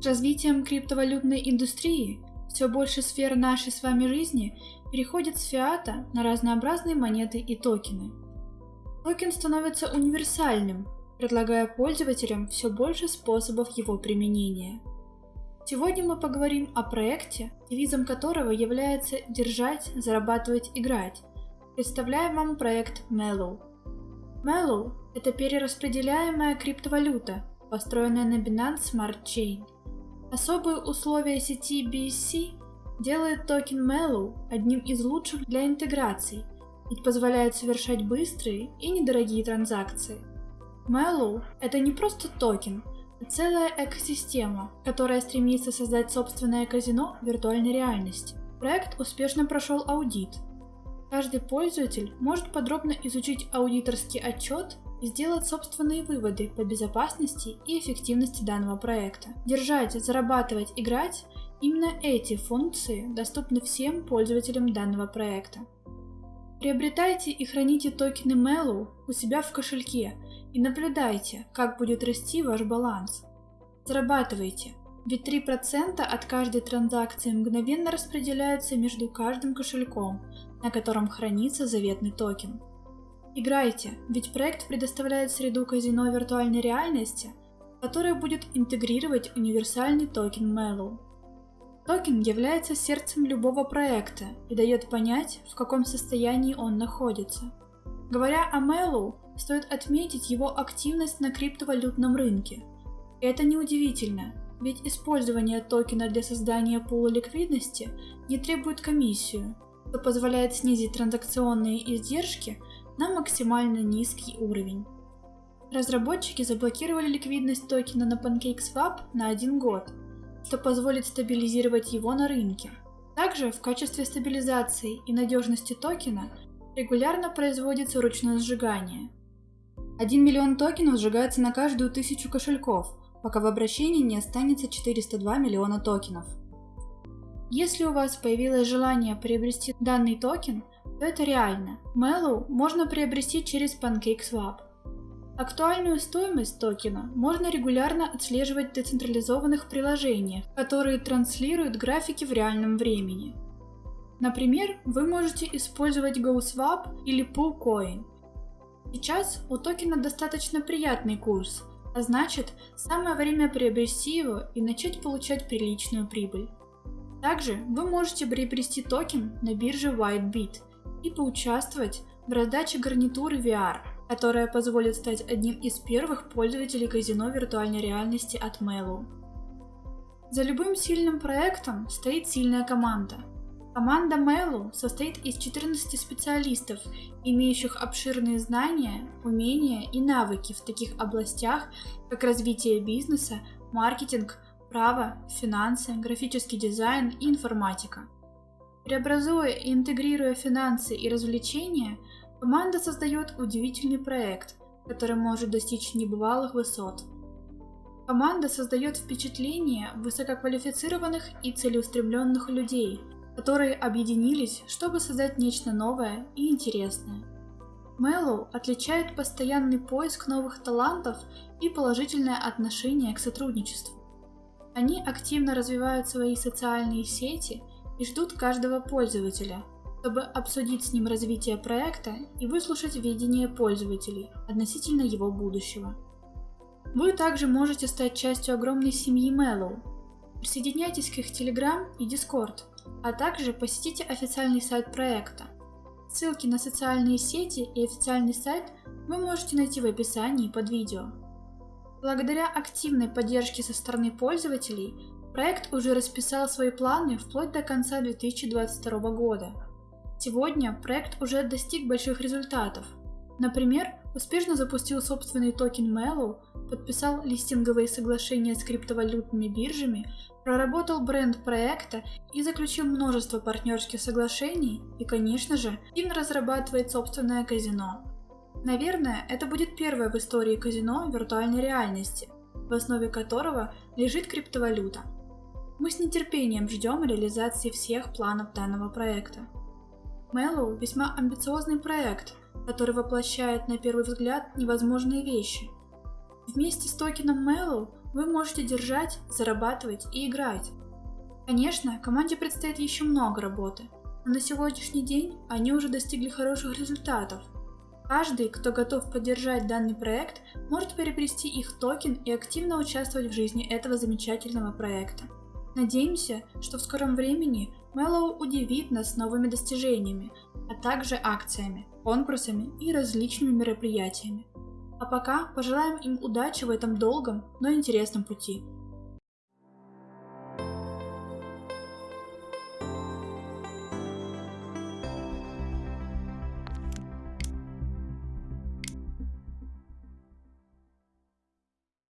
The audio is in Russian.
С развитием криптовалютной индустрии все больше сфер нашей с вами жизни переходит с фиата на разнообразные монеты и токены. Токен становится универсальным, предлагая пользователям все больше способов его применения. Сегодня мы поговорим о проекте, девизом которого является «держать, зарабатывать, играть». Представляем вам проект Mellow. Mellow – это перераспределяемая криптовалюта, построенная на Binance Smart Chain. Особые условия сети BSC делают токен Mellow одним из лучших для интеграций, ведь позволяет совершать быстрые и недорогие транзакции. Mellow – это не просто токен, а целая экосистема, которая стремится создать собственное казино виртуальной реальности. Проект успешно прошел аудит. Каждый пользователь может подробно изучить аудиторский отчет и сделать собственные выводы по безопасности и эффективности данного проекта. Держать, зарабатывать, играть – именно эти функции доступны всем пользователям данного проекта. Приобретайте и храните токены Mellow у себя в кошельке и наблюдайте, как будет расти ваш баланс. Зарабатывайте, ведь 3% от каждой транзакции мгновенно распределяются между каждым кошельком, на котором хранится заветный токен. Играйте, ведь проект предоставляет среду казино виртуальной реальности, которая будет интегрировать универсальный токен Mellow. Токен является сердцем любого проекта и дает понять, в каком состоянии он находится. Говоря о Mellow, стоит отметить его активность на криптовалютном рынке. И это неудивительно, ведь использование токена для создания пула ликвидности не требует комиссию, что позволяет снизить транзакционные издержки на максимально низкий уровень. Разработчики заблокировали ликвидность токена на PancakeSwap на один год, что позволит стабилизировать его на рынке. Также в качестве стабилизации и надежности токена регулярно производится ручное сжигание. 1 миллион токенов сжигается на каждую тысячу кошельков, пока в обращении не останется 402 миллиона токенов. Если у вас появилось желание приобрести данный токен, то это реально. Mellow можно приобрести через PancakeSwap. Актуальную стоимость токена можно регулярно отслеживать в децентрализованных приложениях, которые транслируют графики в реальном времени. Например, вы можете использовать GoSwap или PoolCoin. Сейчас у токена достаточно приятный курс, а значит, самое время приобрести его и начать получать приличную прибыль. Также вы можете приобрести токен на бирже WhiteBit и поучаствовать в раздаче гарнитуры VR, которая позволит стать одним из первых пользователей казино виртуальной реальности от Mellow. За любым сильным проектом стоит сильная команда. Команда Mellow состоит из 14 специалистов, имеющих обширные знания, умения и навыки в таких областях, как развитие бизнеса, маркетинг, право, финансы, графический дизайн и информатика. Преобразуя и интегрируя финансы и развлечения, команда создает удивительный проект, который может достичь небывалых высот. Команда создает впечатление высококвалифицированных и целеустремленных людей, которые объединились, чтобы создать нечто новое и интересное. Mellow отличает постоянный поиск новых талантов и положительное отношение к сотрудничеству. Они активно развивают свои социальные сети и ждут каждого пользователя, чтобы обсудить с ним развитие проекта и выслушать видение пользователей относительно его будущего. Вы также можете стать частью огромной семьи Mellow. Присоединяйтесь к их Telegram и Discord, а также посетите официальный сайт проекта. Ссылки на социальные сети и официальный сайт вы можете найти в описании под видео. Благодаря активной поддержке со стороны пользователей, проект уже расписал свои планы вплоть до конца 2022 года. Сегодня проект уже достиг больших результатов. Например, успешно запустил собственный токен Mellow, подписал листинговые соглашения с криптовалютными биржами, проработал бренд проекта и заключил множество партнерских соглашений и, конечно же, активно разрабатывает собственное казино. Наверное, это будет первое в истории казино виртуальной реальности, в основе которого лежит криптовалюта. Мы с нетерпением ждем реализации всех планов данного проекта. Mellow весьма амбициозный проект, который воплощает на первый взгляд невозможные вещи. Вместе с токеном Mellow вы можете держать, зарабатывать и играть. Конечно, команде предстоит еще много работы, но на сегодняшний день они уже достигли хороших результатов. Каждый, кто готов поддержать данный проект, может приобрести их токен и активно участвовать в жизни этого замечательного проекта. Надеемся, что в скором времени Mellow удивит нас новыми достижениями, а также акциями, конкурсами и различными мероприятиями. А пока пожелаем им удачи в этом долгом, но интересном пути.